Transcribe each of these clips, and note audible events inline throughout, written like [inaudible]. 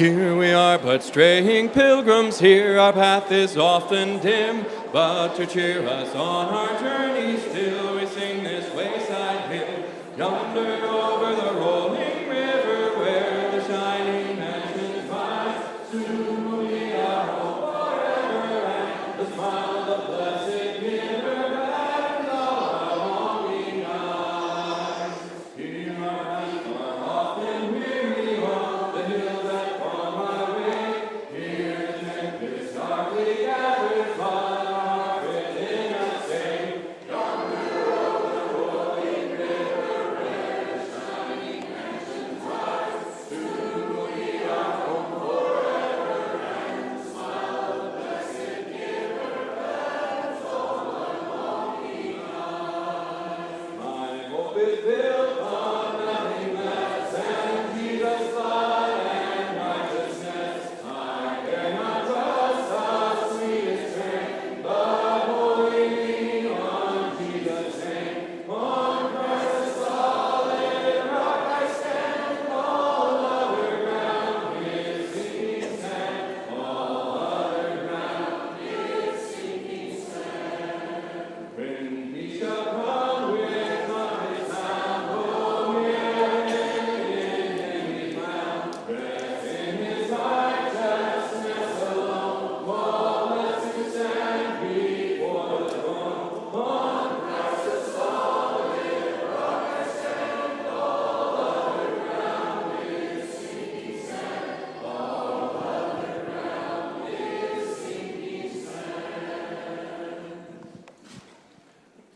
Here we are, but straying pilgrims here. Our path is often dim, but to cheer us on our journey,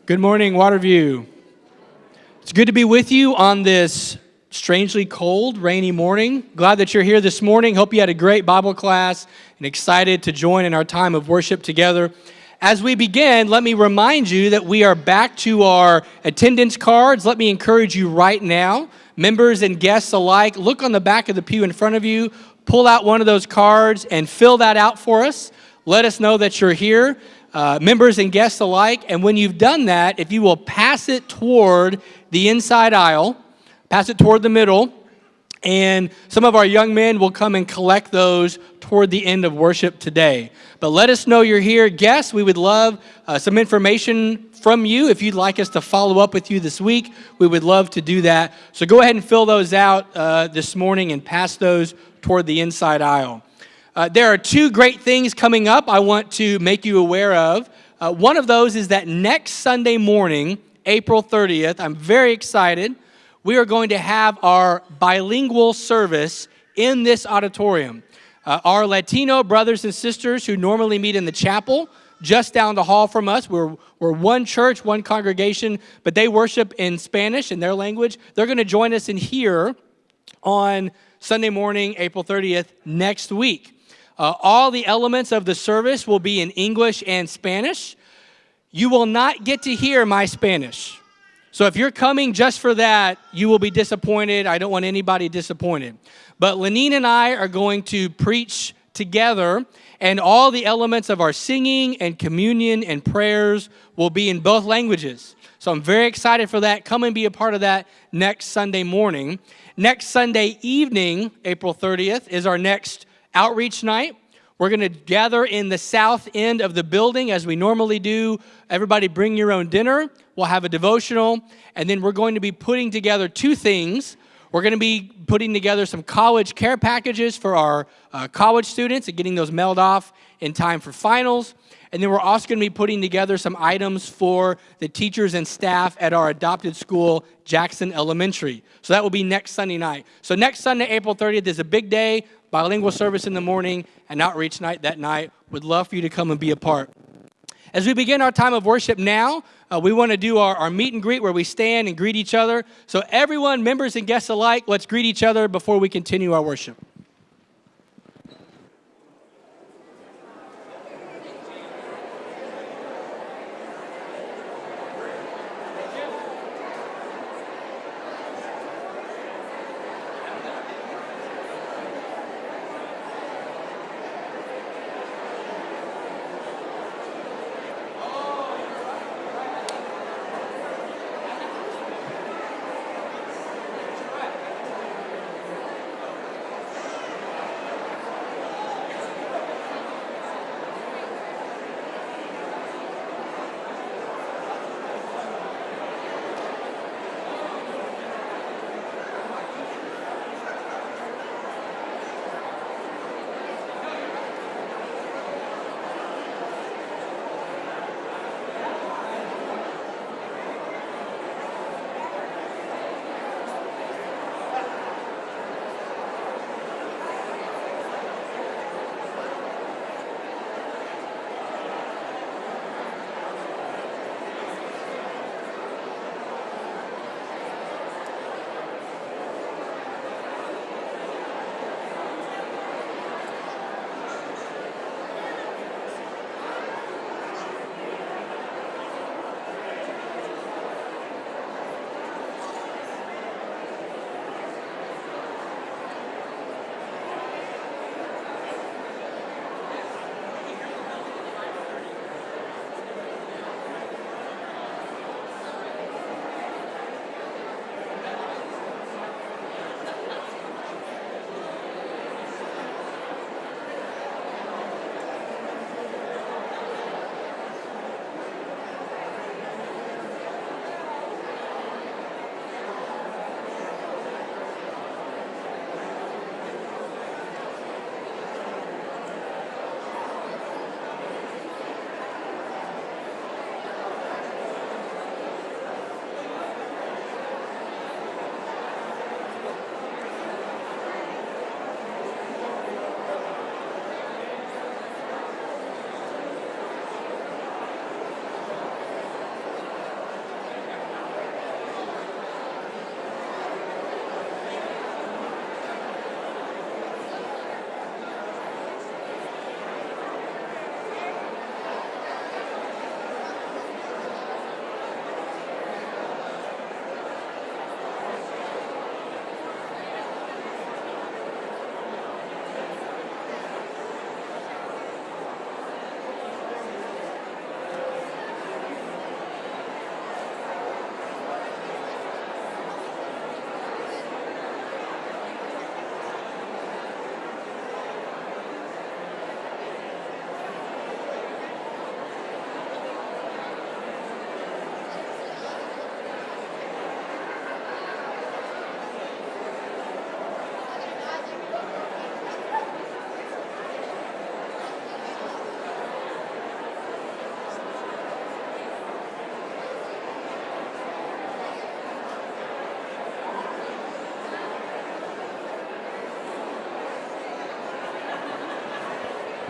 Good morning, Waterview. It's good to be with you on this strangely cold, rainy morning. Glad that you're here this morning. Hope you had a great Bible class and excited to join in our time of worship together. As we begin, let me remind you that we are back to our attendance cards. Let me encourage you right now, members and guests alike, look on the back of the pew in front of you, pull out one of those cards, and fill that out for us. Let us know that you're here uh, members and guests alike. And when you've done that, if you will pass it toward the inside aisle, pass it toward the middle, and some of our young men will come and collect those toward the end of worship today. But let us know you're here. Guests, we would love uh, some information from you. If you'd like us to follow up with you this week, we would love to do that. So go ahead and fill those out uh, this morning and pass those toward the inside aisle. Uh, there are two great things coming up I want to make you aware of. Uh, one of those is that next Sunday morning, April 30th, I'm very excited. We are going to have our bilingual service in this auditorium. Uh, our Latino brothers and sisters who normally meet in the chapel just down the hall from us, we're, we're one church, one congregation, but they worship in Spanish, in their language. They're going to join us in here on Sunday morning, April 30th, next week. Uh, all the elements of the service will be in English and Spanish. You will not get to hear my Spanish. So if you're coming just for that, you will be disappointed. I don't want anybody disappointed. But Lenine and I are going to preach together, and all the elements of our singing and communion and prayers will be in both languages. So I'm very excited for that. Come and be a part of that next Sunday morning. Next Sunday evening, April 30th, is our next outreach night. We're going to gather in the south end of the building as we normally do. Everybody bring your own dinner. We'll have a devotional. And then we're going to be putting together two things. We're going to be putting together some college care packages for our uh, college students and getting those mailed off in time for finals. And then we're also going to be putting together some items for the teachers and staff at our adopted school, Jackson Elementary. So that will be next Sunday night. So next Sunday, April 30th, is a big day bilingual service in the morning, and outreach night that night. Would love for you to come and be a part. As we begin our time of worship now, uh, we want to do our, our meet and greet where we stand and greet each other. So, everyone, members and guests alike, let's greet each other before we continue our worship.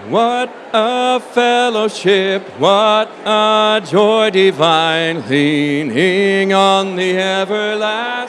What a fellowship, what a joy divine, leaning on the everlasting.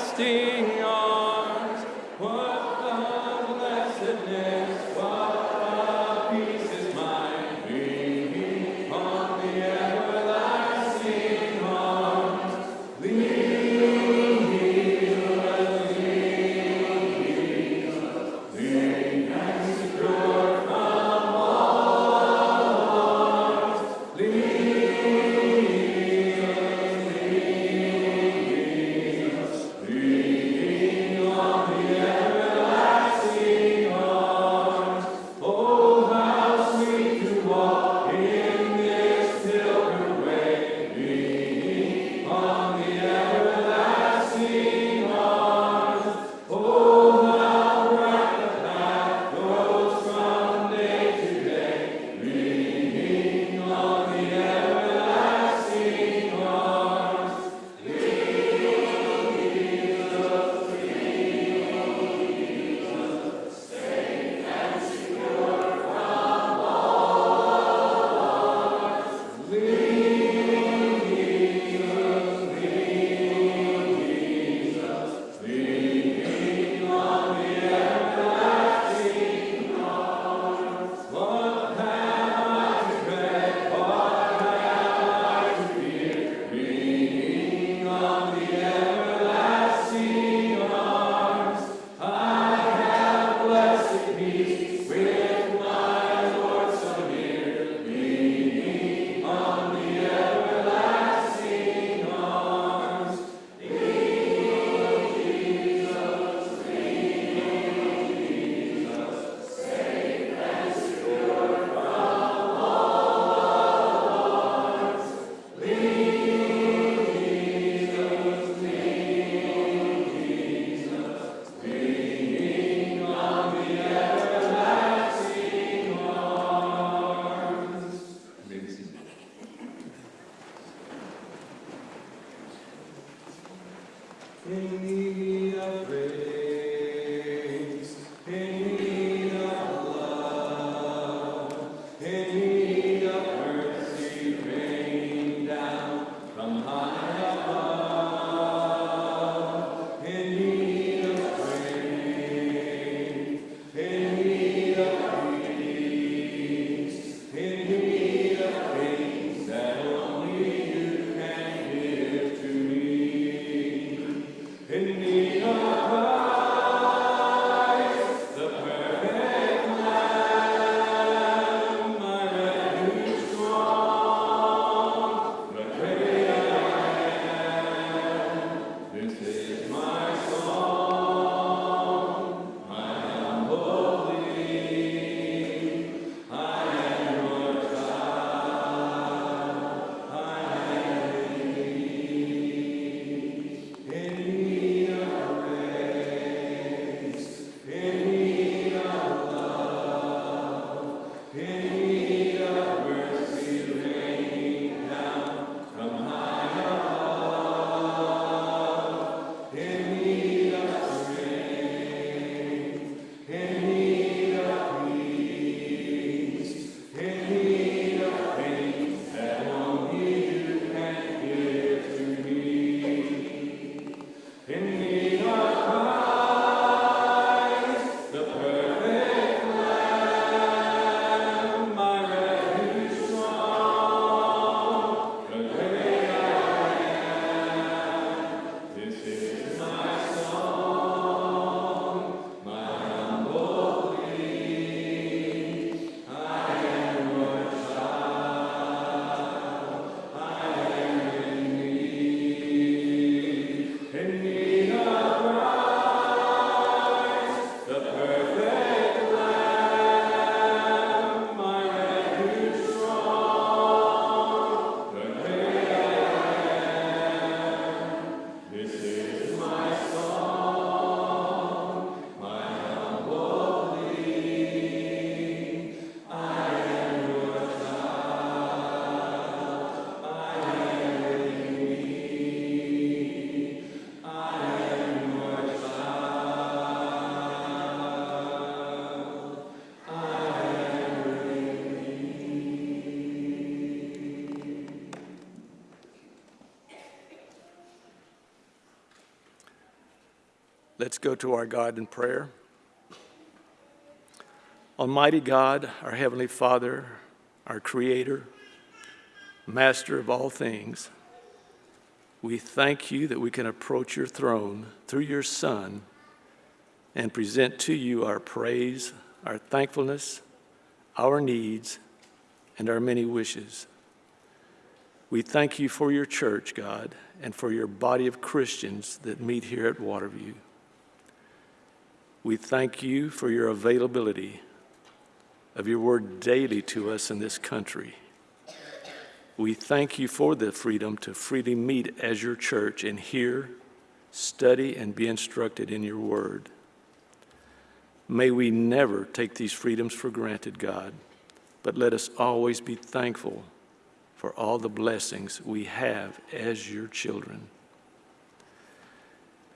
Let's go to our God in prayer. Almighty God, our Heavenly Father, our Creator, Master of all things, we thank you that we can approach your throne through your Son and present to you our praise, our thankfulness, our needs, and our many wishes. We thank you for your church, God, and for your body of Christians that meet here at Waterview. We thank you for your availability of your word daily to us in this country. We thank you for the freedom to freely meet as your church and hear, study, and be instructed in your word. May we never take these freedoms for granted, God, but let us always be thankful for all the blessings we have as your children.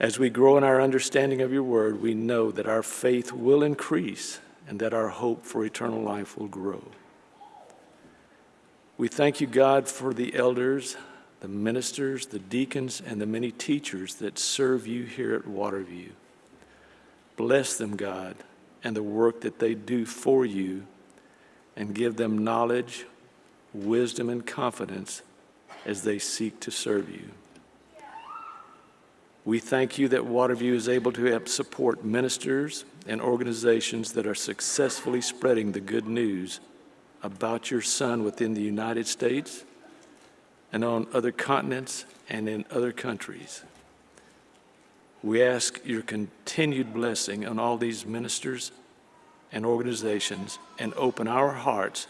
As we grow in our understanding of your word, we know that our faith will increase and that our hope for eternal life will grow. We thank you, God, for the elders, the ministers, the deacons, and the many teachers that serve you here at Waterview. Bless them, God, and the work that they do for you, and give them knowledge, wisdom, and confidence as they seek to serve you. We thank you that Waterview is able to help support ministers and organizations that are successfully spreading the good news about your Son within the United States and on other continents and in other countries. We ask your continued blessing on all these ministers and organizations and open our hearts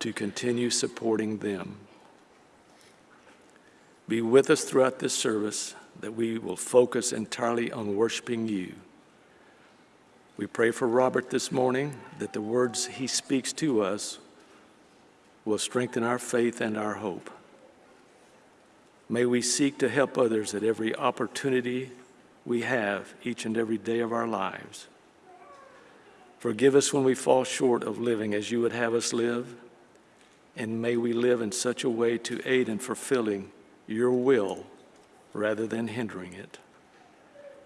to continue supporting them. Be with us throughout this service that we will focus entirely on worshiping you. We pray for Robert this morning that the words he speaks to us will strengthen our faith and our hope. May we seek to help others at every opportunity we have each and every day of our lives. Forgive us when we fall short of living as you would have us live, and may we live in such a way to aid in fulfilling your will rather than hindering it.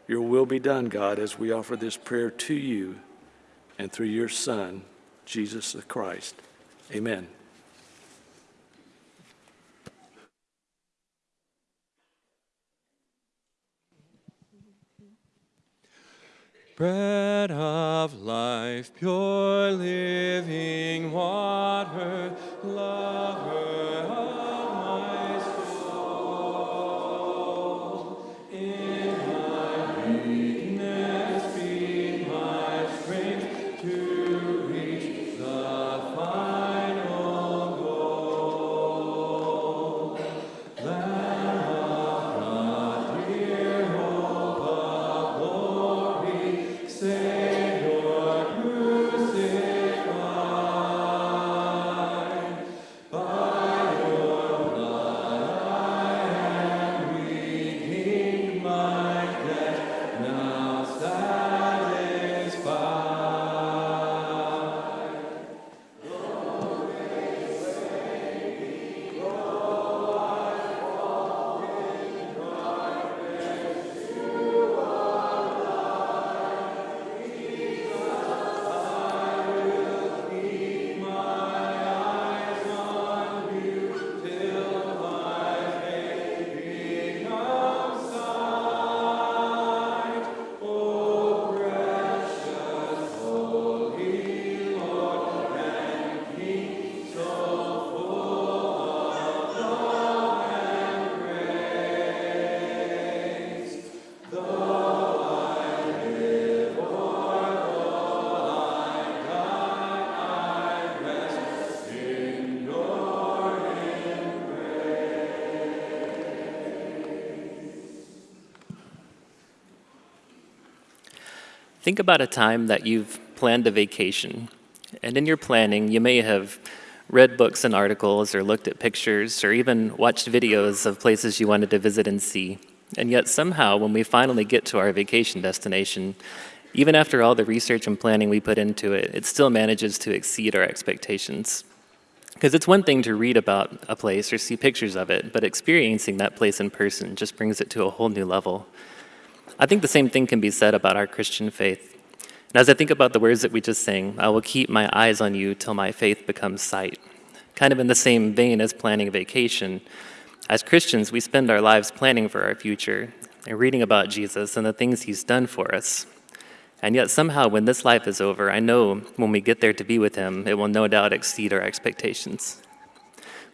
Your will be done, God, as we offer this prayer to you and through your Son, Jesus the Christ. Amen. Bread of life, pure living water, lover Think about a time that you've planned a vacation, and in your planning, you may have read books and articles, or looked at pictures, or even watched videos of places you wanted to visit and see. And yet, somehow, when we finally get to our vacation destination, even after all the research and planning we put into it, it still manages to exceed our expectations. Because it's one thing to read about a place or see pictures of it, but experiencing that place in person just brings it to a whole new level. I think the same thing can be said about our Christian faith. And as I think about the words that we just sang, I will keep my eyes on you till my faith becomes sight. Kind of in the same vein as planning a vacation, as Christians, we spend our lives planning for our future and reading about Jesus and the things he's done for us. And yet, somehow, when this life is over, I know when we get there to be with him, it will no doubt exceed our expectations.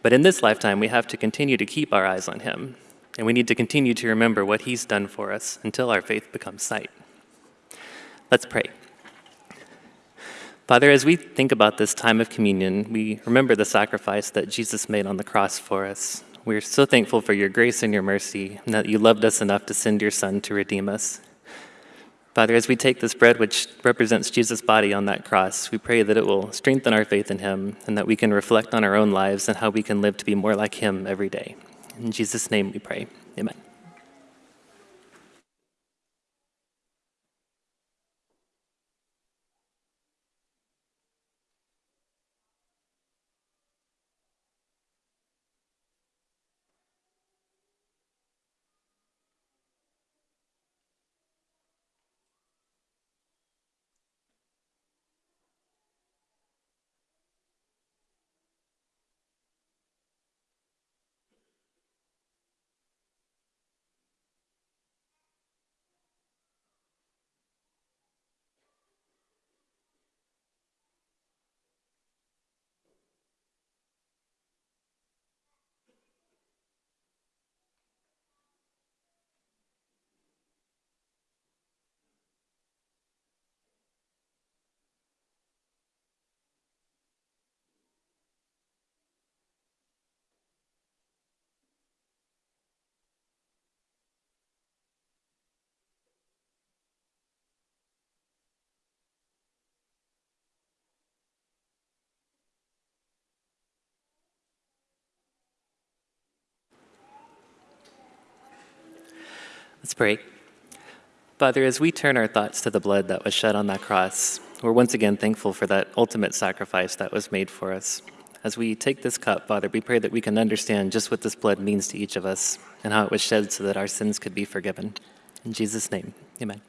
But in this lifetime, we have to continue to keep our eyes on him, and we need to continue to remember what he's done for us until our faith becomes sight. Let's pray. Father, as we think about this time of communion, we remember the sacrifice that Jesus made on the cross for us. We're so thankful for your grace and your mercy, and that you loved us enough to send your Son to redeem us. Father, as we take this bread, which represents Jesus' body on that cross, we pray that it will strengthen our faith in him and that we can reflect on our own lives and how we can live to be more like him every day. In Jesus' name we pray. Amen. Let's pray. Father, as we turn our thoughts to the blood that was shed on that cross, we're once again thankful for that ultimate sacrifice that was made for us. As we take this cup, Father, we pray that we can understand just what this blood means to each of us and how it was shed so that our sins could be forgiven. In Jesus' name, amen.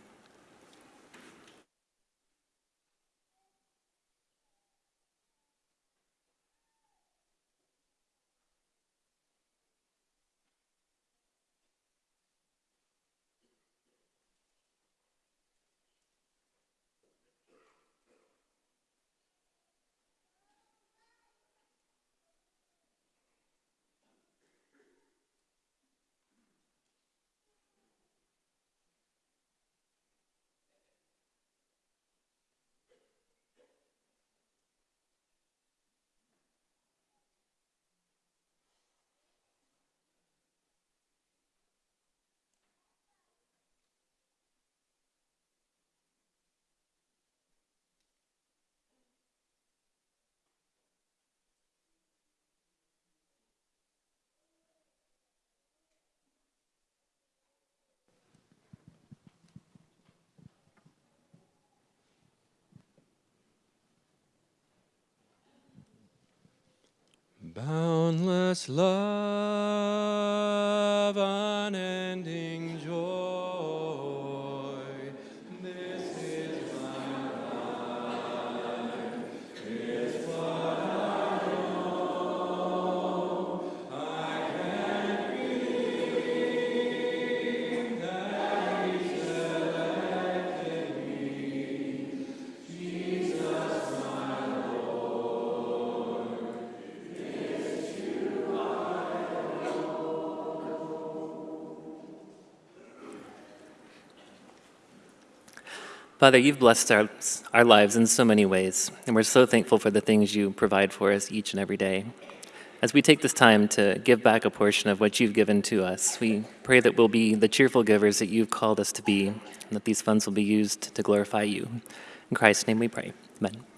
Boundless love, unending Father, you've blessed our, our lives in so many ways, and we're so thankful for the things you provide for us each and every day. As we take this time to give back a portion of what you've given to us, we pray that we'll be the cheerful givers that you've called us to be, and that these funds will be used to glorify you. In Christ's name we pray. Amen.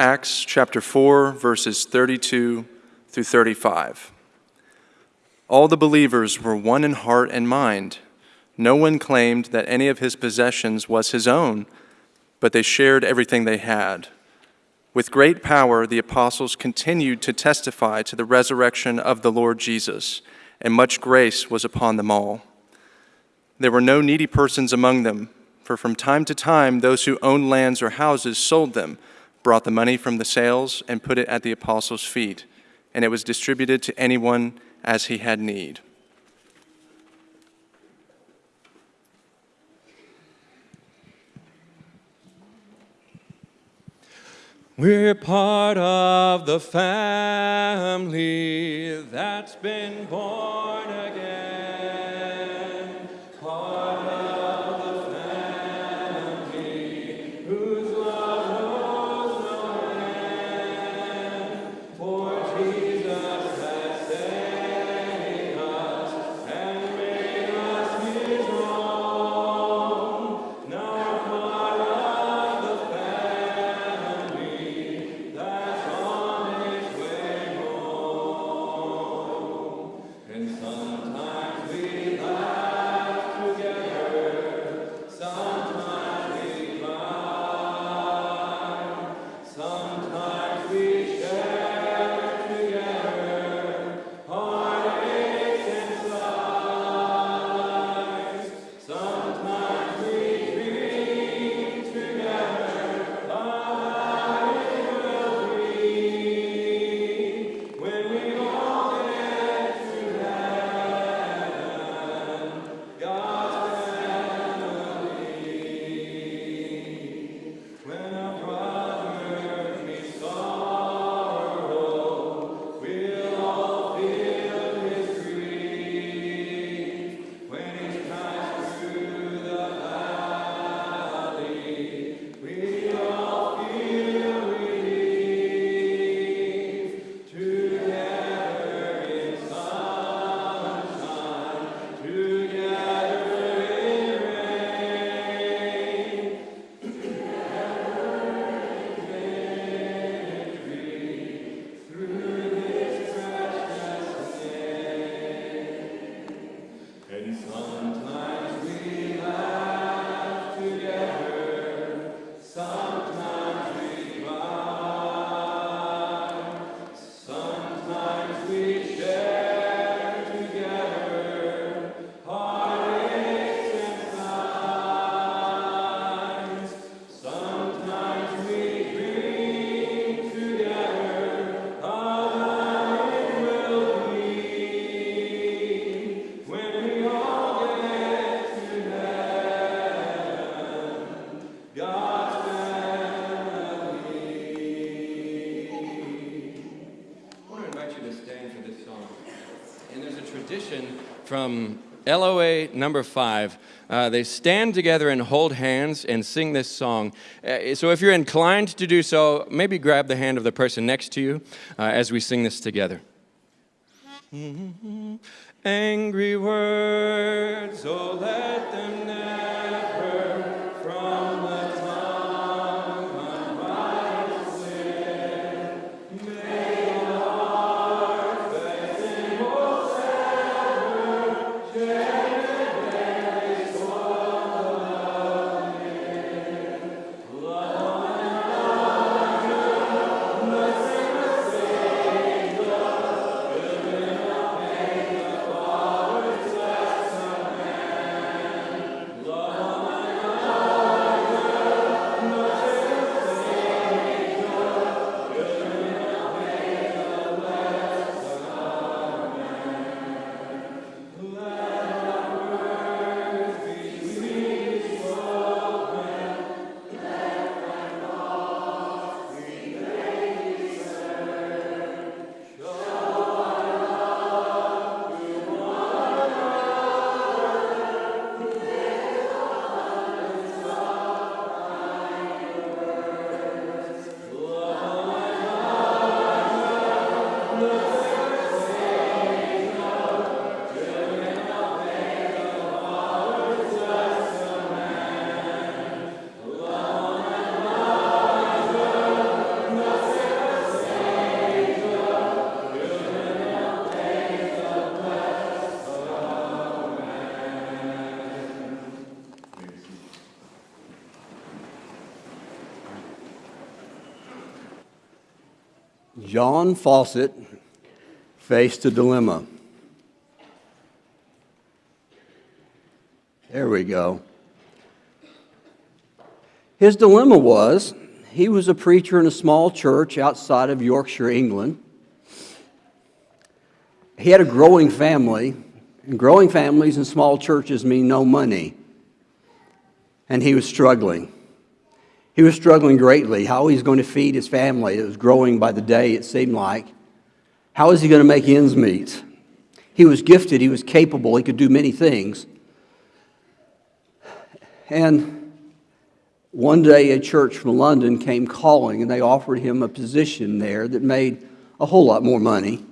Acts chapter 4, verses 32 through 35. All the believers were one in heart and mind. No one claimed that any of his possessions was his own, but they shared everything they had. With great power, the apostles continued to testify to the resurrection of the Lord Jesus, and much grace was upon them all. There were no needy persons among them, for from time to time those who owned lands or houses sold them, brought the money from the sales, and put it at the apostles' feet, and it was distributed to anyone as he had need. We're part of the family that's been born again. Part of from LOA number five. Uh, they stand together and hold hands and sing this song. Uh, so if you're inclined to do so, maybe grab the hand of the person next to you uh, as we sing this together. John Fawcett faced a dilemma. There we go. His dilemma was he was a preacher in a small church outside of Yorkshire, England. He had a growing family, and growing families in small churches mean no money. And he was struggling. He was struggling greatly. How he's going to feed his family. It was growing by the day, it seemed like. How is he going to make ends meet? He was gifted, he was capable, he could do many things. And one day, a church from London came calling, and they offered him a position there that made a whole lot more money.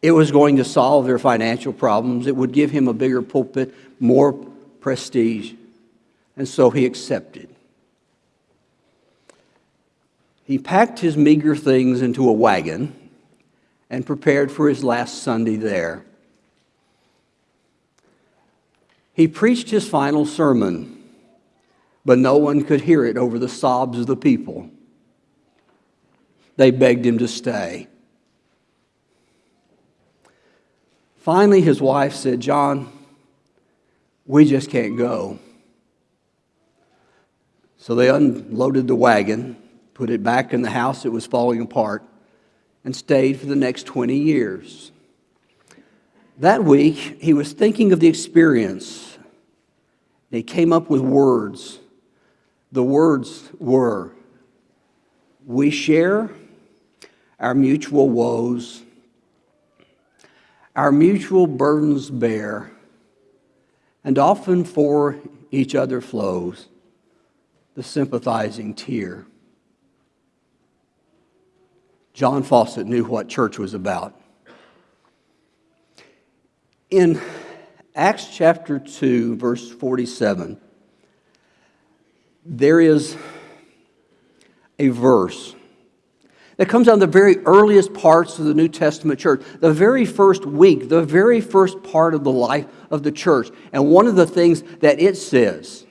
It was going to solve their financial problems, it would give him a bigger pulpit, more prestige. And so he accepted. He packed his meager things into a wagon and prepared for his last Sunday there. He preached his final sermon, but no one could hear it over the sobs of the people. They begged him to stay. Finally, his wife said, John, we just can't go. So they unloaded the wagon put it back in the house that was falling apart, and stayed for the next 20 years. That week, he was thinking of the experience. He came up with words. The words were We share our mutual woes, our mutual burdens bear, and often for each other flows the sympathizing tear. John Fawcett knew what church was about. In Acts chapter 2, verse 47, there is a verse that comes out of the very earliest parts of the New Testament church, the very first week, the very first part of the life of the church. And one of the things that it says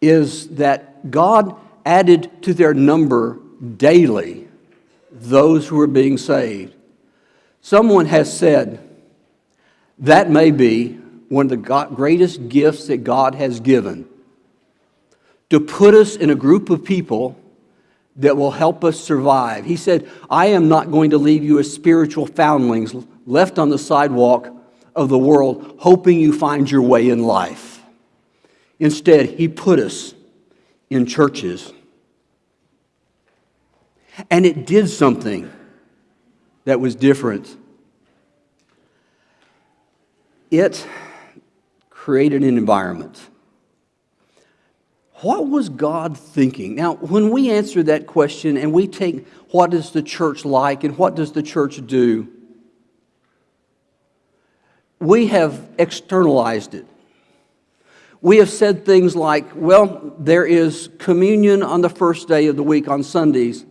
is that God added to their number daily those who are being saved. Someone has said that may be one of the greatest gifts that God has given to put us in a group of people that will help us survive. He said, I am not going to leave you as spiritual foundlings left on the sidewalk of the world, hoping you find your way in life. Instead, He put us in churches and it did something that was different. It created an environment. What was God thinking? Now, when we answer that question and we take what is the church like and what does the church do, we have externalized it. We have said things like, well, there is communion on the first day of the week on Sundays,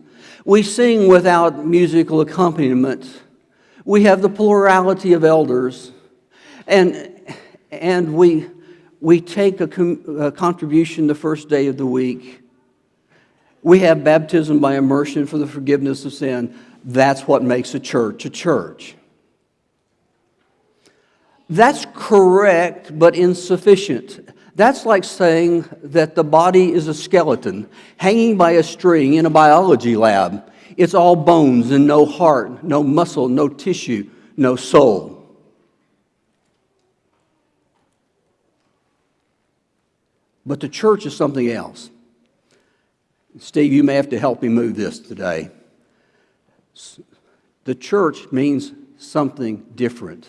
we sing without musical accompaniment. We have the plurality of elders. And, and we, we take a, a contribution the first day of the week. We have baptism by immersion for the forgiveness of sin. That's what makes a church a church. That's correct, but insufficient. That's like saying that the body is a skeleton hanging by a string in a biology lab. It's all bones and no heart, no muscle, no tissue, no soul. But the church is something else. Steve, you may have to help me move this today. The church means something different.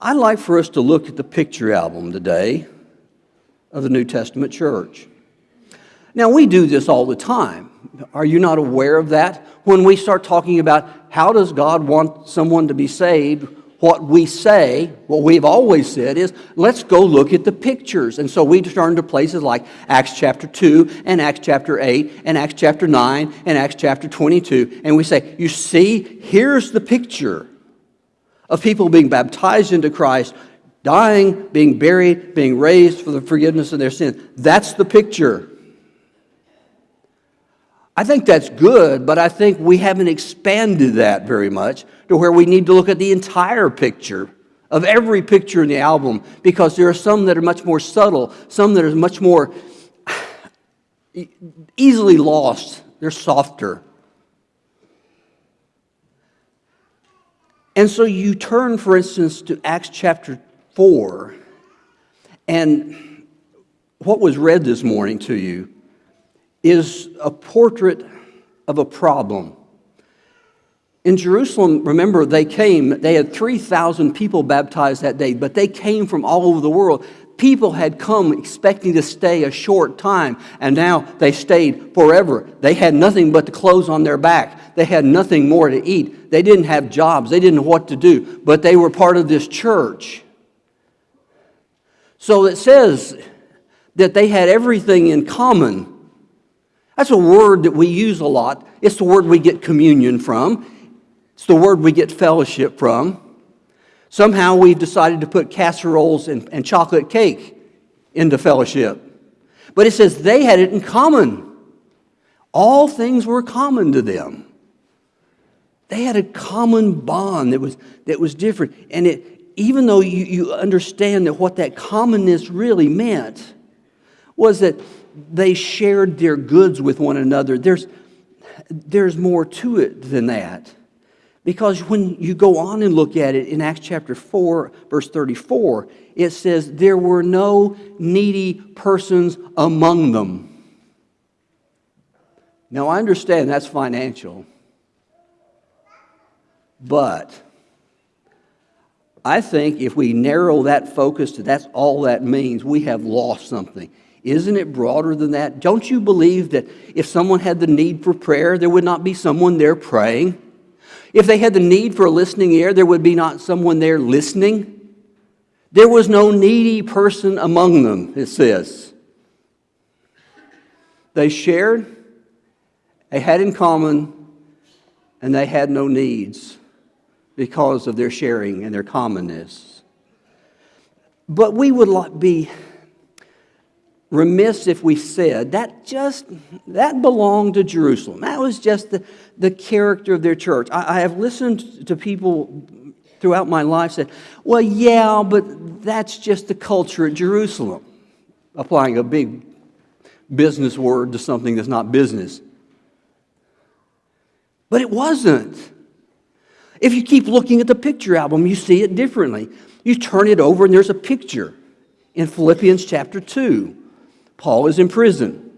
I'd like for us to look at the picture album today of the New Testament church. Now, we do this all the time. Are you not aware of that? When we start talking about how does God want someone to be saved, what we say, what we've always said is, let's go look at the pictures. And so we turn to places like Acts chapter 2 and Acts chapter 8 and Acts chapter 9 and Acts chapter 22. And we say, you see, here's the picture of people being baptized into Christ, dying, being buried, being raised for the forgiveness of their sins. That's the picture. I think that's good, but I think we haven't expanded that very much to where we need to look at the entire picture of every picture in the album because there are some that are much more subtle, some that are much more [sighs] easily lost, they're softer. And so you turn, for instance, to Acts chapter 4, and what was read this morning to you is a portrait of a problem. In Jerusalem, remember, they came, they had 3,000 people baptized that day, but they came from all over the world. People had come expecting to stay a short time, and now they stayed forever. They had nothing but the clothes on their back. They had nothing more to eat. They didn't have jobs. They didn't know what to do, but they were part of this church. So it says that they had everything in common. That's a word that we use a lot. It's the word we get communion from. It's the word we get fellowship from. Somehow we've decided to put casseroles and, and chocolate cake into fellowship. But it says they had it in common. All things were common to them. They had a common bond that was, that was different. And it, even though you, you understand that what that commonness really meant was that they shared their goods with one another, there's, there's more to it than that. Because when you go on and look at it in Acts chapter 4, verse 34, it says, There were no needy persons among them. Now, I understand that's financial, but I think if we narrow that focus to that's all that means, we have lost something. Isn't it broader than that? Don't you believe that if someone had the need for prayer, there would not be someone there praying? If they had the need for a listening ear, there would be not someone there listening. There was no needy person among them, it says. They shared, they had in common, and they had no needs because of their sharing and their commonness. But we would be remiss if we said that just that belonged to jerusalem. That was just the, the character of their church. I, I have listened to people throughout my life say well yeah but that's just the culture at jerusalem. Applying a big business word to something that's not business. But it wasn't. If you keep looking at the picture album you see it differently. You turn it over and there's a picture in philippians chapter 2 Paul is in prison.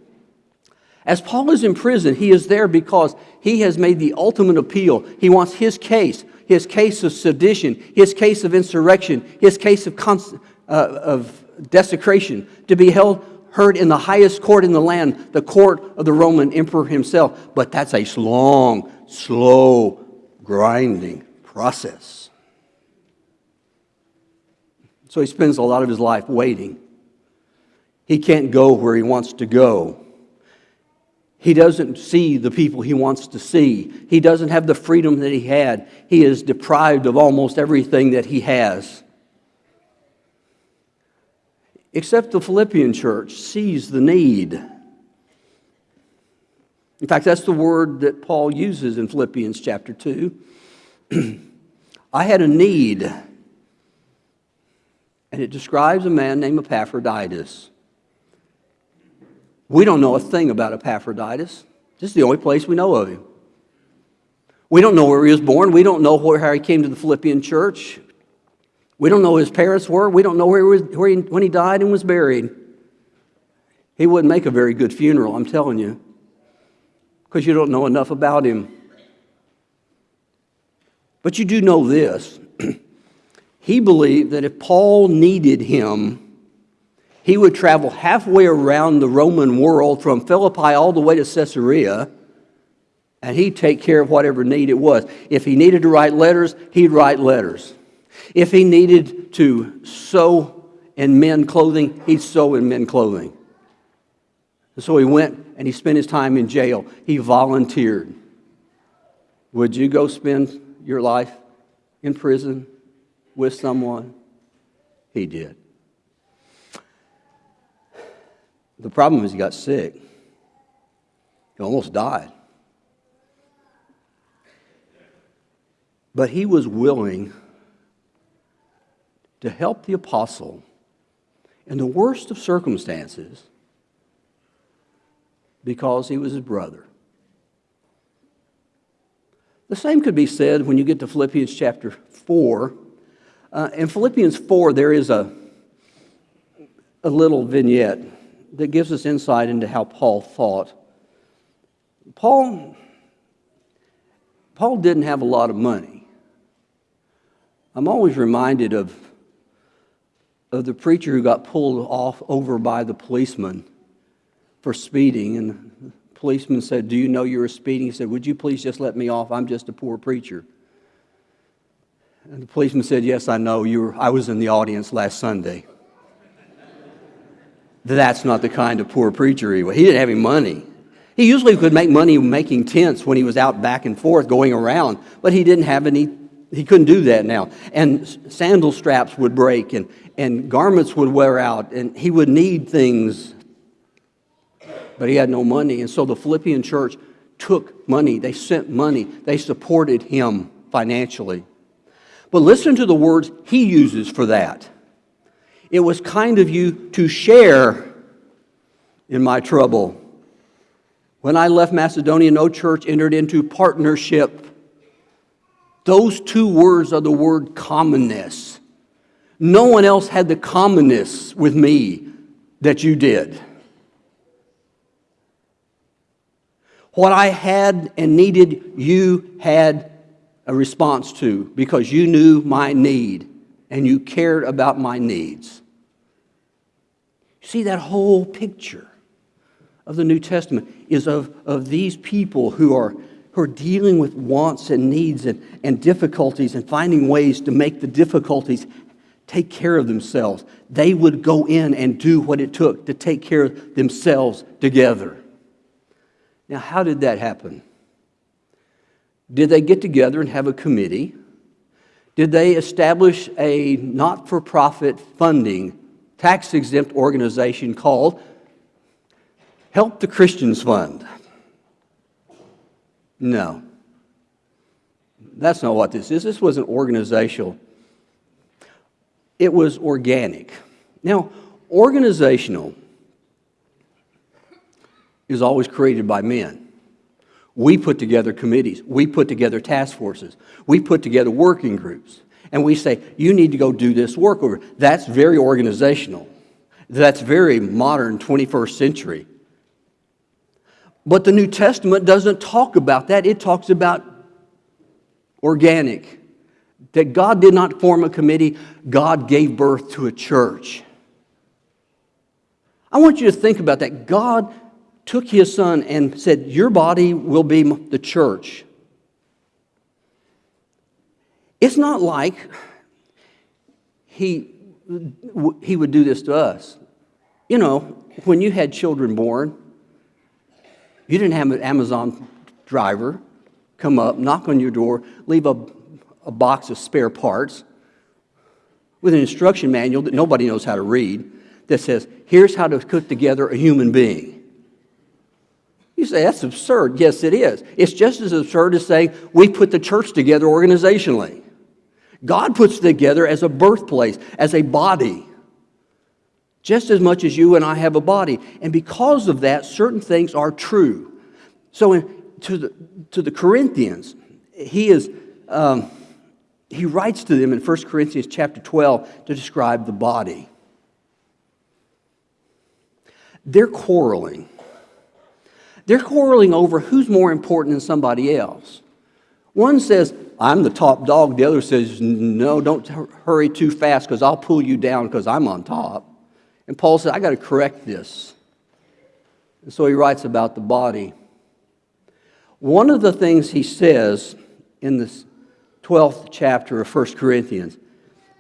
As Paul is in prison, he is there because he has made the ultimate appeal. He wants his case, his case of sedition, his case of insurrection, his case of, uh, of desecration to be held heard in the highest court in the land, the court of the Roman emperor himself. But that's a long, slow, grinding process. So he spends a lot of his life waiting. He can't go where he wants to go. He doesn't see the people he wants to see. He doesn't have the freedom that he had. He is deprived of almost everything that he has. Except the Philippian church sees the need. In fact, that's the word that Paul uses in Philippians chapter 2. [clears throat] I had a need, and it describes a man named Epaphroditus. We don't know a thing about Epaphroditus. This is the only place we know of him. We don't know where he was born. We don't know where, how he came to the Philippian church. We don't know who his parents were. We don't know where he was, where he, when he died and was buried. He wouldn't make a very good funeral, I'm telling you, because you don't know enough about him. But you do know this. [clears throat] he believed that if Paul needed him, he would travel halfway around the Roman world from Philippi all the way to Caesarea, and he'd take care of whatever need it was. If he needed to write letters, he'd write letters. If he needed to sew in men clothing, he'd sew in men clothing. And so he went and he spent his time in jail. He volunteered. Would you go spend your life in prison with someone? He did. The problem is he got sick. He almost died. But he was willing to help the apostle in the worst of circumstances because he was his brother. The same could be said when you get to Philippians chapter 4. Uh, in Philippians 4, there is a, a little vignette that gives us insight into how Paul thought. Paul, Paul didn't have a lot of money. I'm always reminded of, of the preacher who got pulled off over by the policeman for speeding. And the policeman said, Do you know you were speeding? He said, Would you please just let me off? I'm just a poor preacher. And the policeman said, Yes, I know. You were, I was in the audience last Sunday. That's not the kind of poor preacher he was. He didn't have any money. He usually could make money making tents when he was out back and forth going around, but he didn't have any, he couldn't do that now. And sandal straps would break and, and garments would wear out, and he would need things, but he had no money. And so the Philippian church took money, they sent money, they supported him financially. But listen to the words he uses for that. It was kind of you to share in my trouble. When I left Macedonia, no church entered into partnership. Those two words are the word commonness. No one else had the commonness with me that you did. What I had and needed, you had a response to because you knew my need and you cared about my needs. See, that whole picture of the New Testament is of, of these people who are, who are dealing with wants and needs and, and difficulties and finding ways to make the difficulties take care of themselves. They would go in and do what it took to take care of themselves together. Now, how did that happen? Did they get together and have a committee? Did they establish a not for profit funding, tax exempt organization called Help the Christians Fund? No. That's not what this is. This was an organizational, it was organic. Now, organizational is always created by men. We put together committees. We put together task forces. We put together working groups. And we say, you need to go do this work over. That's very organizational. That's very modern 21st century. But the New Testament doesn't talk about that. It talks about organic. That God did not form a committee, God gave birth to a church. I want you to think about that. God took his son and said, Your body will be the church. It's not like he, he would do this to us. You know, when you had children born, you didn't have an Amazon driver come up, knock on your door, leave a, a box of spare parts with an instruction manual that nobody knows how to read that says, Here's how to put together a human being. You say, that's absurd. Yes, it is. It's just as absurd as saying we put the church together organizationally. God puts together as a birthplace, as a body, just as much as you and I have a body. And because of that, certain things are true. So, in, to, the, to the Corinthians, he is. Um, he writes to them in 1 Corinthians chapter 12 to describe the body. They're quarreling. They're quarreling over who's more important than somebody else. One says, I'm the top dog. The other says, No, don't hurry too fast because I'll pull you down because I'm on top. And Paul said, I got to correct this. And so he writes about the body. One of the things he says in this 12th chapter of 1 Corinthians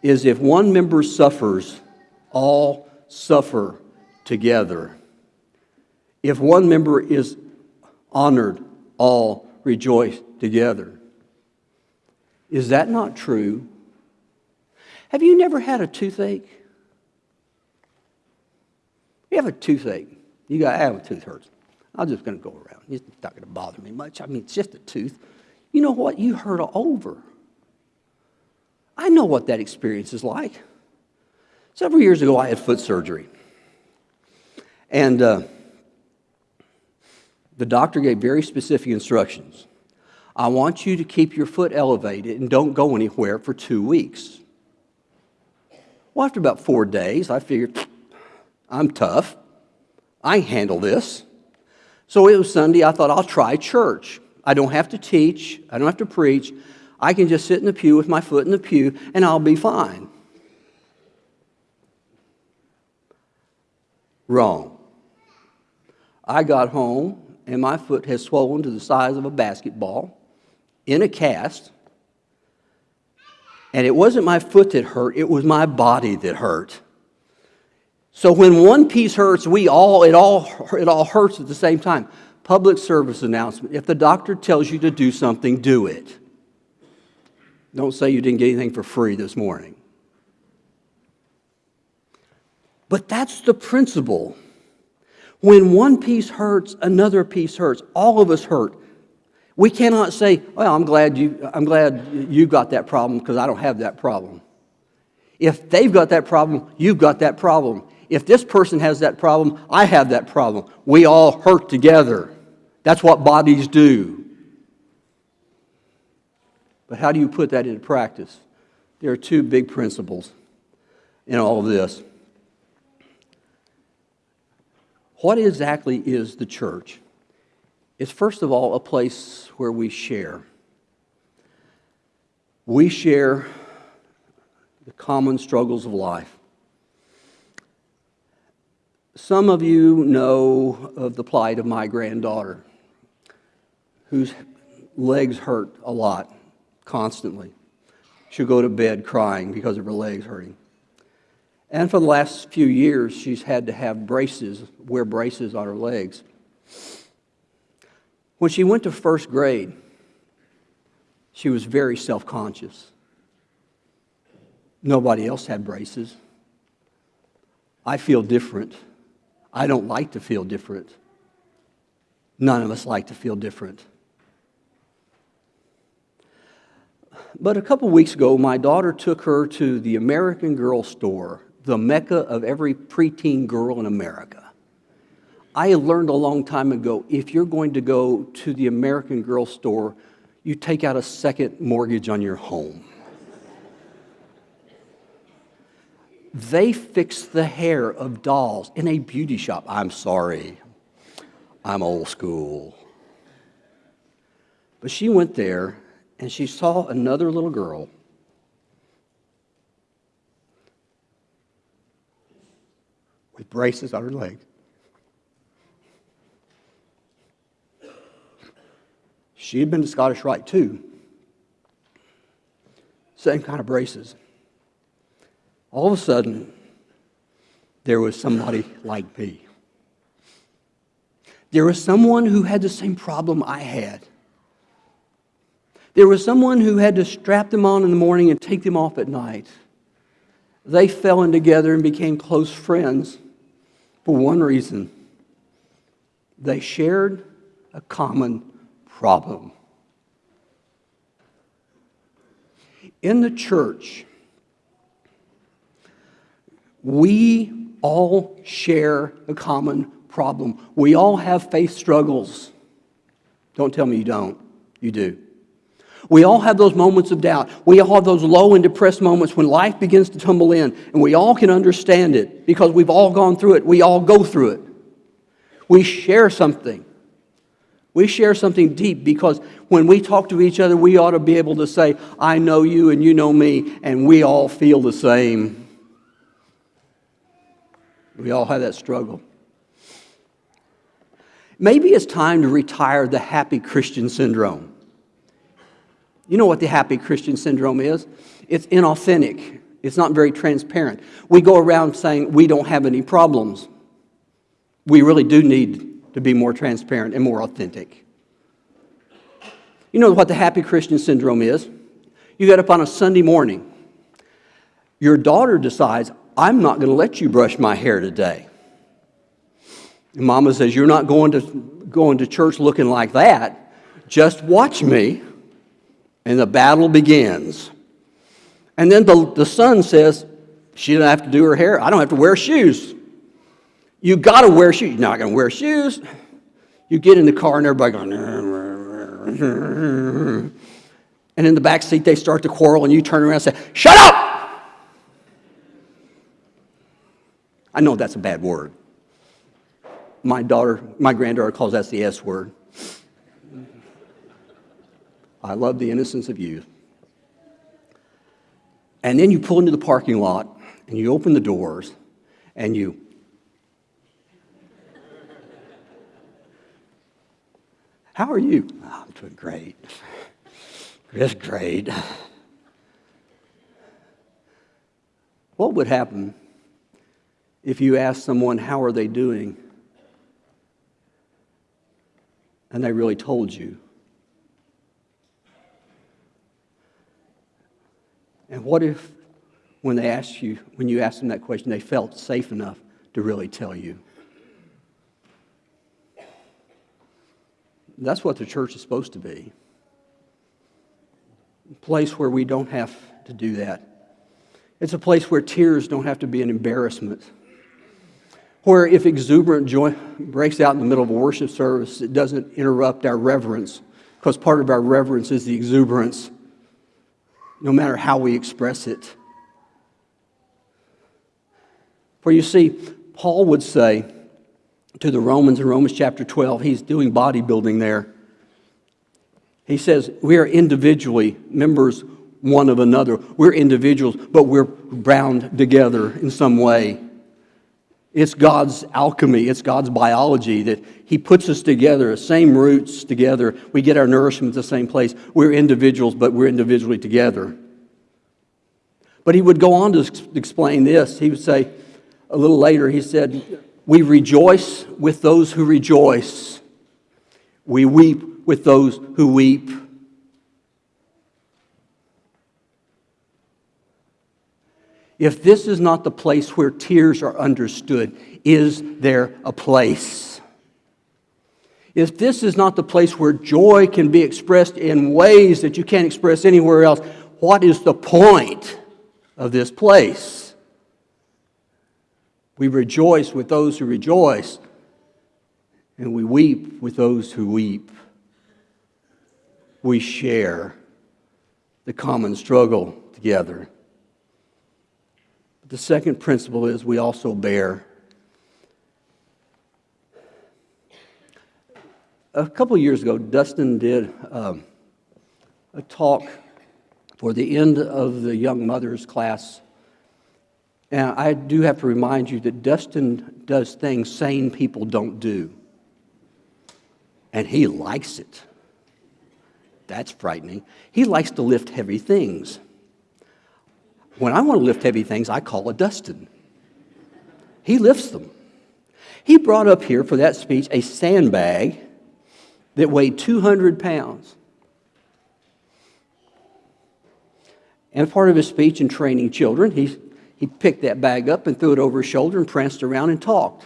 is if one member suffers, all suffer together. If one member is honored, all rejoice together. Is that not true? Have you never had a toothache? You have a toothache. You got, I have a tooth hurts. I'm just going to go around. It's not going to bother me much. I mean, it's just a tooth. You know what? You hurt all over. I know what that experience is like. Several years ago, I had foot surgery. And uh, the doctor gave very specific instructions. I want you to keep your foot elevated and don't go anywhere for two weeks. Well, after about four days, I figured, I'm tough. I handle this. So it was Sunday. I thought, I'll try church. I don't have to teach, I don't have to preach. I can just sit in the pew with my foot in the pew and I'll be fine. Wrong. I got home and my foot has swollen to the size of a basketball in a cast. And it wasn't my foot that hurt, it was my body that hurt. So when one piece hurts, we all it all it all hurts at the same time. Public service announcement. If the doctor tells you to do something, do it. Don't say you didn't get anything for free this morning. But that's the principle. When one piece hurts, another piece hurts. All of us hurt. We cannot say, "Well, I'm glad you I'm glad you got that problem because I don't have that problem." If they've got that problem, you've got that problem. If this person has that problem, I have that problem. We all hurt together. That's what bodies do. But how do you put that into practice? There are two big principles in all of this. What exactly is the church? It's first of all a place where we share. We share the common struggles of life. Some of you know of the plight of my granddaughter, whose legs hurt a lot, constantly. She'll go to bed crying because of her legs hurting. And for the last few years, she's had to have braces, wear braces on her legs. When she went to first grade, she was very self conscious. Nobody else had braces. I feel different. I don't like to feel different. None of us like to feel different. But a couple weeks ago, my daughter took her to the American Girl store the mecca of every preteen girl in America. I learned a long time ago if you're going to go to the American Girl store, you take out a second mortgage on your home. They fix the hair of dolls in a beauty shop. I'm sorry, I'm old school. But she went there and she saw another little girl with braces on her legs. She had been to Scottish Rite too. Same kind of braces. All of a sudden, there was somebody like me. There was someone who had the same problem I had. There was someone who had to strap them on in the morning and take them off at night. They fell in together and became close friends for one reason they shared a common problem. In the church, we all share a common problem. We all have faith struggles. Don't tell me you don't. You do. We all have those moments of doubt. We all have those low and depressed moments when life begins to tumble in, and we all can understand it because we've all gone through it. We all go through it. We share something. We share something deep because when we talk to each other, we ought to be able to say, I know you and you know me, and we all feel the same. We all have that struggle. Maybe it's time to retire the happy Christian syndrome. You know what the happy Christian syndrome is? It's inauthentic, it's not very transparent. We go around saying we don't have any problems. We really do need to be more transparent and more authentic. You know what the happy Christian syndrome is? You get up on a Sunday morning. Your daughter decides, I'm not going to let you brush my hair today. And mama says, You're not going to going to church looking like that. Just watch me, and the battle begins. And then the, the son says, She doesn't have to do her hair. I don't have to wear shoes. You got to wear shoes. You're not going to wear shoes. You get in the car, and everybody going, and in the back seat, they start to quarrel, and you turn around and say, Shut up! I know that's a bad word. My daughter, my granddaughter calls that the S word. I love the innocence of youth. And then you pull into the parking lot and you open the doors and you [laughs] How are you? Oh, I'm doing great. Just great. What would happen if you asked someone, How are they doing? and they really told you? And what if, when they asked you, when you asked them that question, they felt safe enough to really tell you? That's what the church is supposed to be. A place where we don't have to do that. It's a place where tears don't have to be an embarrassment. Where if exuberant joy breaks out in the middle of a worship service, it doesn't interrupt our reverence, because part of our reverence is the exuberance, no matter how we express it. For you see, Paul would say, to the Romans in Romans chapter 12. He's doing bodybuilding there. He says, We are individually members one of another. We're individuals, but we're bound together in some way. It's God's alchemy, it's God's biology that He puts us together, same roots together. We get our nourishment the same place. We're individuals, but we're individually together. But he would go on to explain this. He would say, a little later, he said, we rejoice with those who rejoice. We weep with those who weep. If this is not the place where tears are understood, is there a place? If this is not the place where joy can be expressed in ways that you can't express anywhere else, what is the point of this place? We rejoice with those who rejoice, and we weep with those who weep. We share the common struggle together. The second principle is we also bear. A couple years ago, Dustin did um, a talk for the end of the young mothers class and I do have to remind you that Dustin does things sane people don't do. And he likes it. That's frightening. He likes to lift heavy things. When I want to lift heavy things, I call a Dustin. He lifts them. He brought up here for that speech a sandbag that weighed 200 pounds. And part of his speech in training children, he he picked that bag up and threw it over his shoulder and pranced around and talked.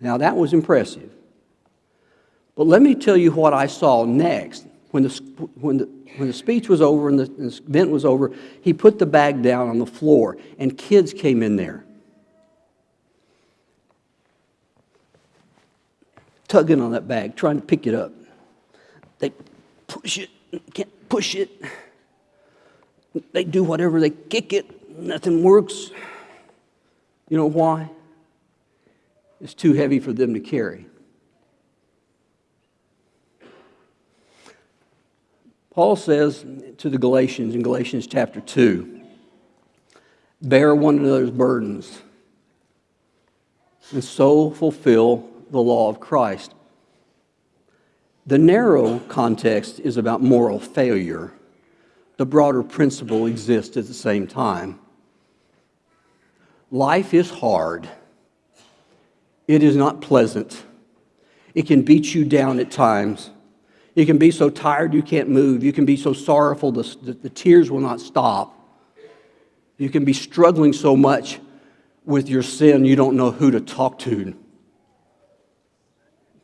Now, that was impressive. But let me tell you what I saw next. When the, when the, when the speech was over and the, event was over, he put the bag down on the floor, and kids came in there. Tugging on that bag, trying to pick it up. They push it, can't push it. They do whatever, they kick it, nothing works. You know why? It's too heavy for them to carry. Paul says to the Galatians in Galatians chapter 2 bear one another's burdens and so fulfill the law of Christ. The narrow context is about moral failure the broader principle exists at the same time. Life is hard. It is not pleasant. It can beat you down at times. You can be so tired you can't move. You can be so sorrowful that the tears will not stop. You can be struggling so much with your sin you don't know who to talk to.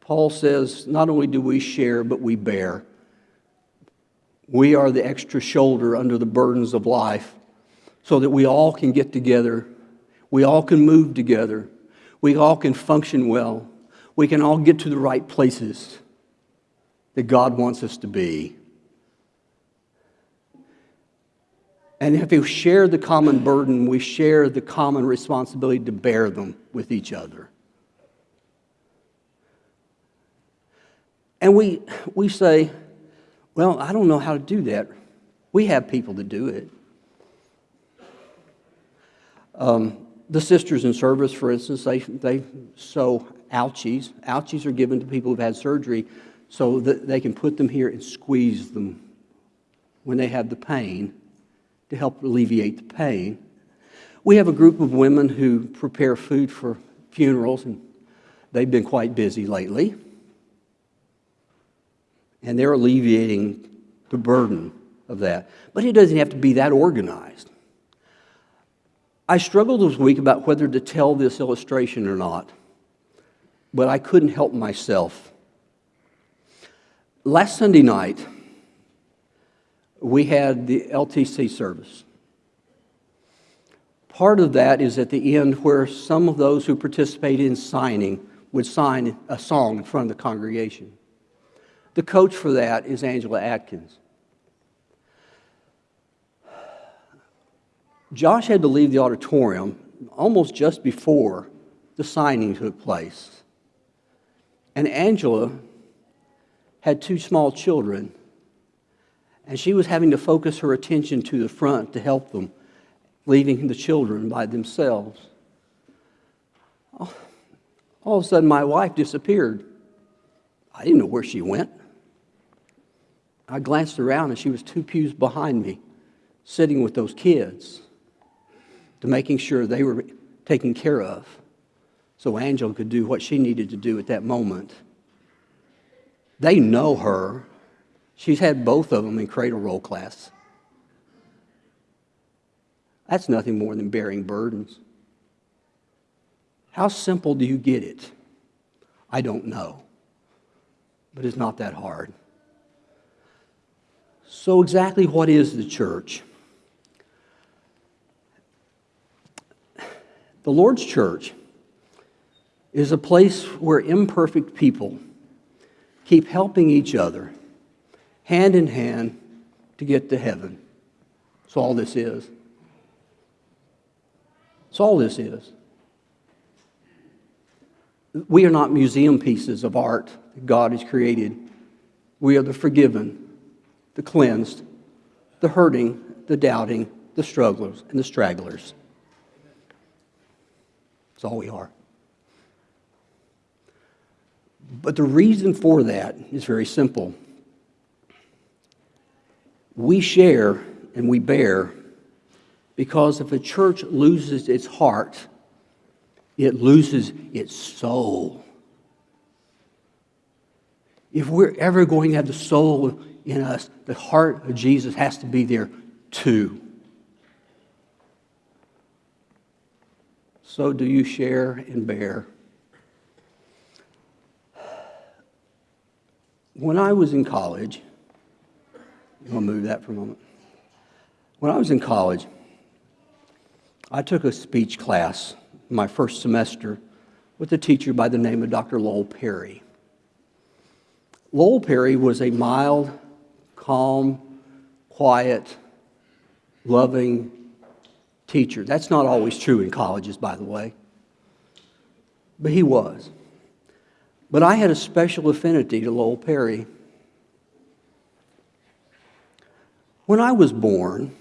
Paul says, not only do we share, but we bear. We are the extra shoulder under the burdens of life so that we all can get together. We all can move together. We all can function well. We can all get to the right places that God wants us to be. And if we share the common burden, we share the common responsibility to bear them with each other. And we, we say, well, I don't know how to do that. We have people to do it. Um, the sisters in service, for instance, they, they sew ouchies. Ouchies are given to people who've had surgery so that they can put them here and squeeze them when they have the pain to help alleviate the pain. We have a group of women who prepare food for funerals, and they've been quite busy lately. And they're alleviating the burden of that. But it doesn't have to be that organized. I struggled this week about whether to tell this illustration or not, but I couldn't help myself. Last Sunday night, we had the LTC service. Part of that is at the end where some of those who participated in signing would sign a song in front of the congregation. The coach for that is Angela Atkins. Josh had to leave the auditorium almost just before the signing took place. And Angela had two small children, and she was having to focus her attention to the front to help them, leaving the children by themselves. All of a sudden, my wife disappeared. I didn't know where she went. I glanced around, and she was two pews behind me, sitting with those kids to making sure they were taken care of so Angela could do what she needed to do at that moment. They know her. She's had both of them in cradle roll class. That's nothing more than bearing burdens. How simple do you get it? I don't know. But it's not that hard. So, exactly what is the church? The Lord's church is a place where imperfect people keep helping each other, hand in hand, to get to heaven. That's all this is. That's all this is. We are not museum pieces of art that God has created. We are the forgiven, the cleansed, the hurting, the doubting, the strugglers, and the stragglers. That's all we are. But the reason for that is very simple. We share and we bear because if a church loses its heart, it loses its soul. If we're ever going to have the soul in us, the heart of Jesus has to be there too. So, do you share and bear? When I was in college, I'll move that for a moment. When I was in college, I took a speech class my first semester with a teacher by the name of Dr. Lowell Perry. Lowell Perry was a mild, calm, quiet, loving teacher. That's not always true in colleges, by the way. But he was. But I had a special affinity to Lowell Perry. When I was born,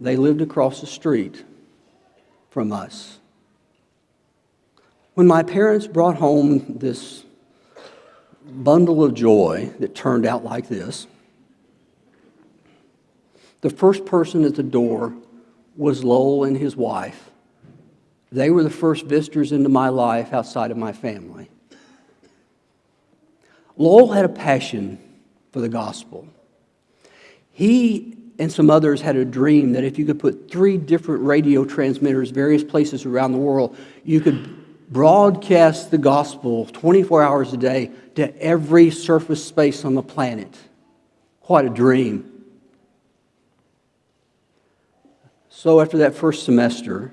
they lived across the street from us. When my parents brought home this bundle of joy that turned out like this, the first person at the door was Lowell and his wife. They were the first visitors into my life outside of my family. Lowell had a passion for the gospel. He and some others had a dream that if you could put three different radio transmitters, various places around the world, you could broadcast the gospel 24 hours a day to every surface space on the planet. What a dream. So, after that first semester,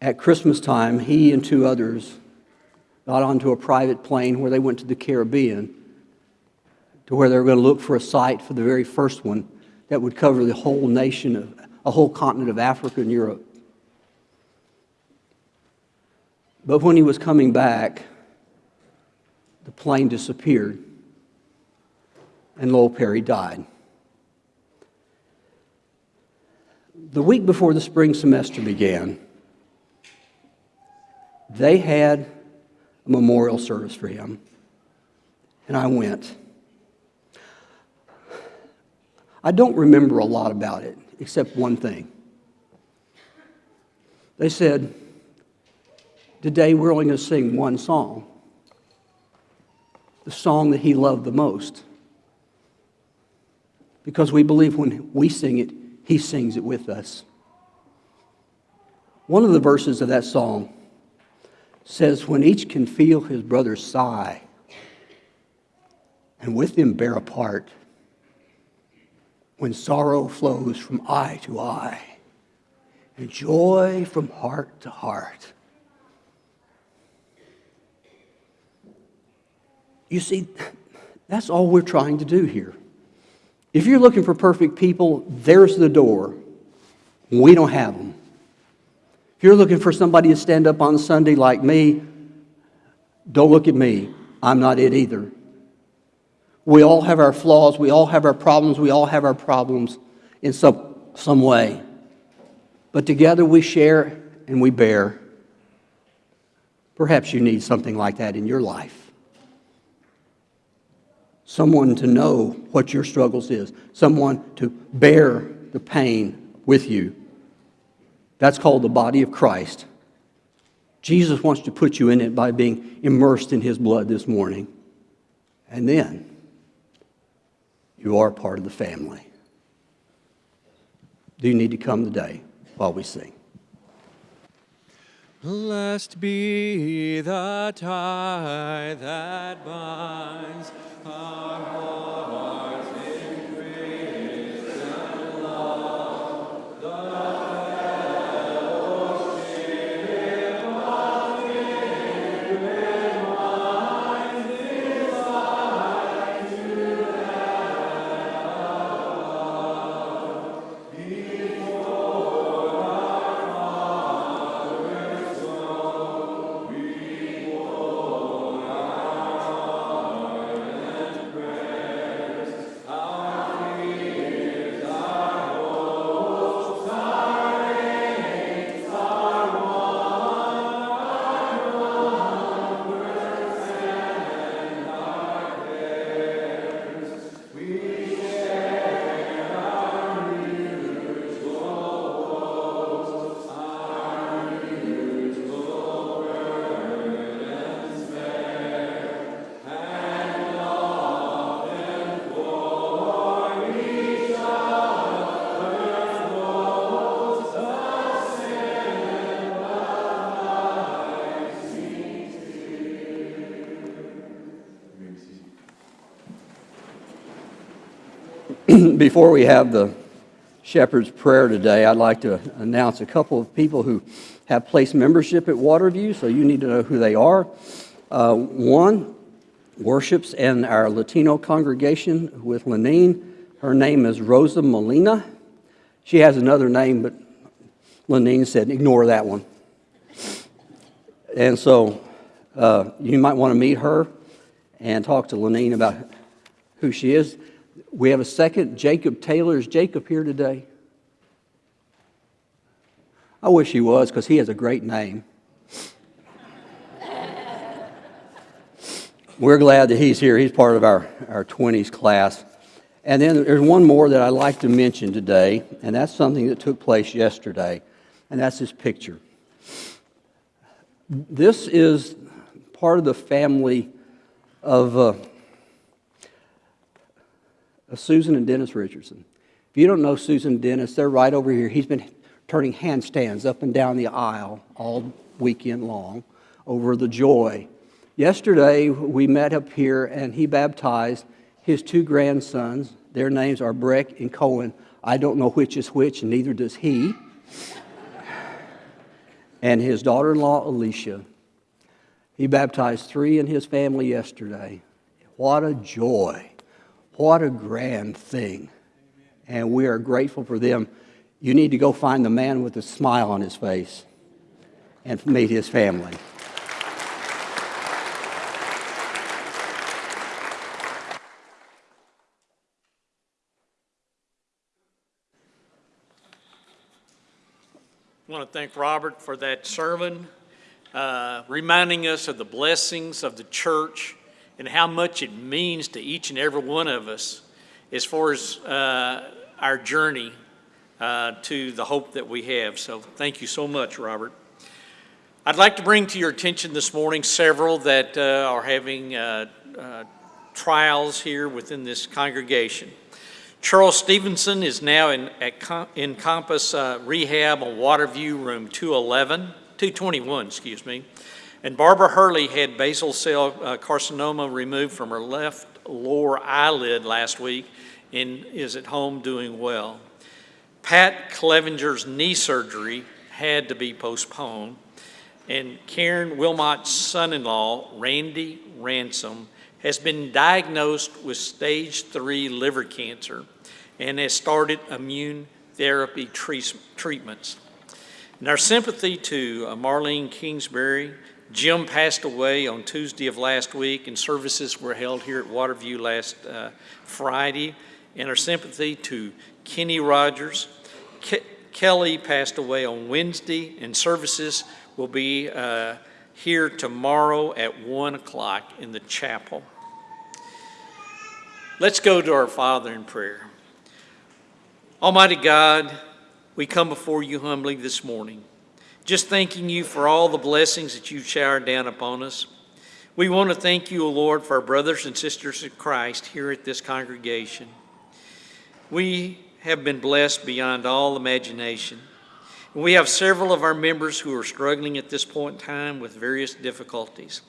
at Christmas time, he and two others got onto a private plane where they went to the Caribbean to where they were going to look for a site for the very first one that would cover the whole nation of a whole continent of Africa and Europe. But when he was coming back, the plane disappeared and Lowell Perry died. The week before the spring semester began, they had a memorial service for him, and I went. I don't remember a lot about it, except one thing. They said, Today we're only going to sing one song, the song that he loved the most. Because we believe when we sing it, he sings it with us. One of the verses of that song says, When each can feel his brother's sigh, and with him bear a part, when sorrow flows from eye to eye, and joy from heart to heart. You see, that's all we're trying to do here. If you're looking for perfect people, there's the door. We don't have them. If you're looking for somebody to stand up on Sunday like me, don't look at me. I'm not it either. We all have our flaws, we all have our problems, we all have our problems in some, some way. But together we share and we bear. Perhaps you need something like that in your life someone to know what your struggles is, someone to bear the pain with you. That's called the body of Christ. Jesus wants to put you in it by being immersed in his blood this morning. And then you are part of the family. Do you need to come today while we sing? Blessed be the tie that binds our hearts [clears throat] Before we have the shepherd's prayer today, I'd like to announce a couple of people who have placed membership at Waterview, so you need to know who they are. Uh, one worships in our Latino congregation with Lenine. Her name is Rosa Molina. She has another name, but Lenine said, ignore that one. And so uh, you might want to meet her and talk to Lenine about who she is. We have a second, Jacob Taylor. Is Jacob here today? I wish he was because he has a great name. We're glad that he's here. He's part of our, our 20s class. And then there's one more that I'd like to mention today, and that's something that took place yesterday, and that's this picture. This is part of the family of, uh, of Uh, Susan and Dennis Richardson. If you don't know Susan and Dennis, they're right over here. He's been turning handstands up and down the aisle all weekend long over the joy. Yesterday, we met up here and he baptized his two grandsons. Their names are Breck and Cohen. I don't know which is which, and neither does he. and his daughter in law, Alicia. He baptized three in his family yesterday. What a joy. What a grand thing. And we are grateful for them. You need to go find the man with the smile on his face and meet his family. I want to thank Robert for that sermon, uh, reminding us of the blessings of the church and how much it means to each and every one of us as far as uh, our journey uh, to the hope that we have. So thank you so much, Robert. I'd like to bring to your attention this morning several that uh, are having uh, uh, trials here within this congregation. Charles Stevenson is now in, at Encompass uh, Rehab on Waterview, room 211, 221, excuse me. And Barbara Hurley had basal cell uh, carcinoma removed from her left lower eyelid last week and is at home doing well. Pat Clevenger's knee surgery had to be postponed. And Karen Wilmot's son-in-law, Randy Ransom, has been diagnosed with stage three liver cancer and has started immune therapy treatments. And our sympathy to uh, Marlene Kingsbury. Jim passed away on Tuesday of last week, and services were held here at Waterview last uh, Friday. And our sympathy to Kenny Rogers. Ke- Kelly passed away on Wednesday, and services will be uh, here tomorrow at 1 o'clock in the chapel. Let's go to our Father in prayer. Almighty God, we come before you humbly this morning, just thanking you for all the blessings that you've showered down upon us. We want to thank you, O Lord, for our brothers and sisters in Christ here at this congregation. We have been blessed beyond all imagination. We have several of our members who are struggling at this point in time with various difficulties.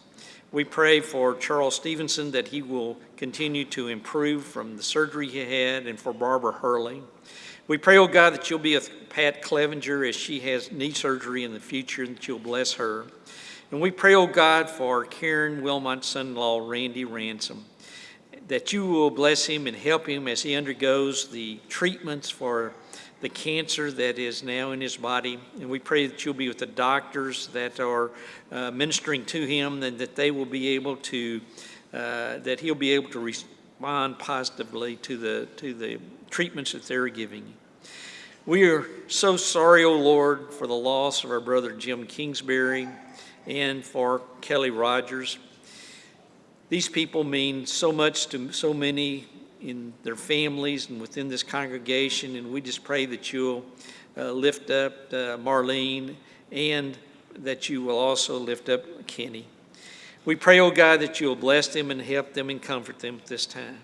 We pray for Charles Stevenson that he will continue to improve from the surgery he had and for Barbara Hurley. We pray, oh God, that you'll be with Pat Clevenger as she has knee surgery in the future and that you'll bless her. And we pray, oh God, for Karen Wilmot's son-in-law, Randy Ransom, that you will bless him and help him as he undergoes the treatments for the cancer that is now in his body. And we pray that you'll be with the doctors that are uh, ministering to him and that they will be able to, uh, that he'll be able to respond positively to the, to the treatments that they're giving. We are so sorry, O oh Lord, for the loss of our brother Jim Kingsbury and for Kelly Rogers. These people mean so much to so many in their families and within this congregation, and we just pray that you'll uh, lift up uh, Marlene and that you will also lift up Kenny. We pray, oh God, that you'll bless them and help them and comfort them at this time.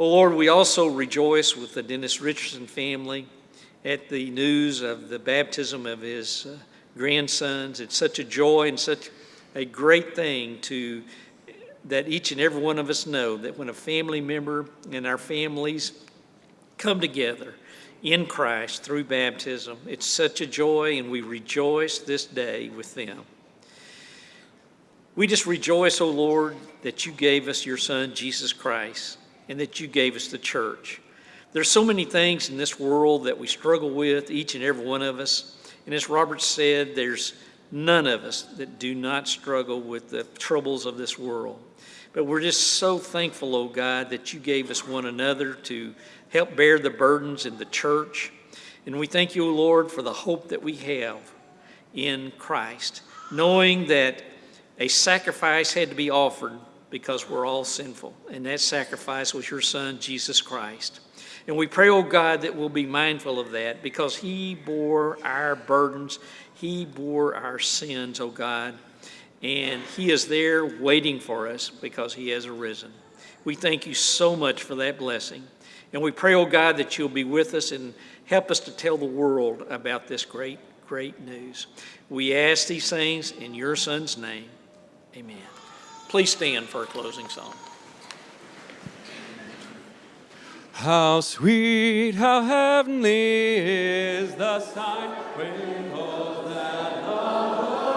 Oh Lord, we also rejoice with the Dennis Richardson family at the news of the baptism of his uh, grandsons. It's such a joy and such a great thing to that each and every one of us know that when a family member and our families come together in Christ through baptism, it's such a joy, and we rejoice this day with them. We just rejoice, O oh Lord, that you gave us your Son, Jesus Christ, and that you gave us the church. There's so many things in this world that we struggle with, each and every one of us. And as Robert said, there's none of us that do not struggle with the troubles of this world. But we're just so thankful, oh God, that you gave us one another to help bear the burdens in the church. And we thank you, Lord, for the hope that we have in Christ, knowing that a sacrifice had to be offered because we're all sinful. And that sacrifice was your Son, Jesus Christ. And we pray, oh God, that we'll be mindful of that because He bore our burdens, He bore our sins, oh God and He is there waiting for us because He has arisen. We thank you so much for that blessing. And we pray, oh God, that you'll be with us and help us to tell the world about this great, great news. We ask these things in your Son's name. Amen. Please stand for a closing song. How sweet, how heavenly is the sight when that love